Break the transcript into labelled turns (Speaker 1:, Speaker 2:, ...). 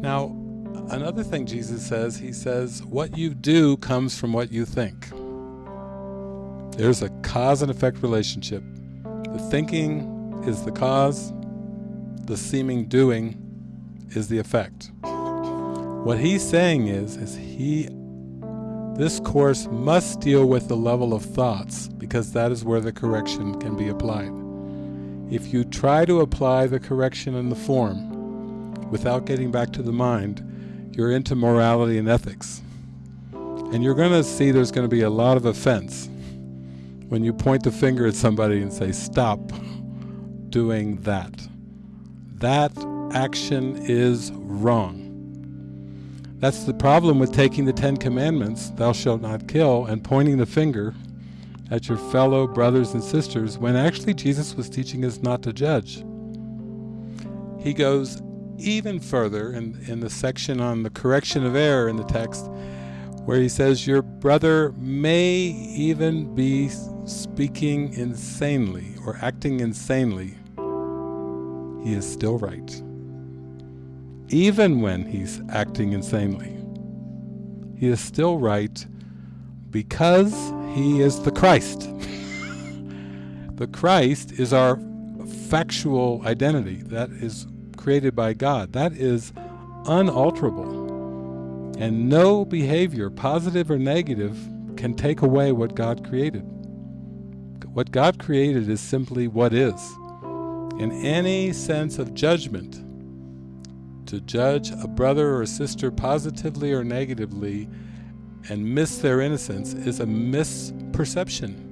Speaker 1: Now, another thing Jesus says, he says, what you do comes from what you think. There's a cause and effect relationship. The thinking is the cause, the seeming doing is the effect. What he's saying is, is he, this course must deal with the level of thoughts because that is where the correction can be applied. If you try to apply the correction in the form without getting back to the mind, you're into morality and ethics. And you're going to see there's going to be a lot of offense when you point the finger at somebody and say, stop doing that. That action is wrong. That's the problem with taking the Ten Commandments, thou shalt not kill, and pointing the finger at your fellow brothers and sisters, when actually Jesus was teaching us not to judge. He goes even further in, in the section on the correction of error in the text, where he says, Your brother may even be speaking insanely or acting insanely. He is still right even when he's acting insanely. He is still right because he is the Christ. the Christ is our factual identity that is created by God. That is unalterable. And no behavior, positive or negative, can take away what God created. What God created is simply what is. In any sense of judgment, to judge a brother or a sister positively or negatively and miss their innocence is a misperception.